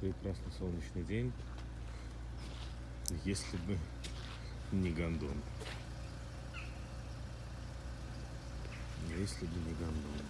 прекрасный солнечный день, если бы не гондон. Если бы не гондон.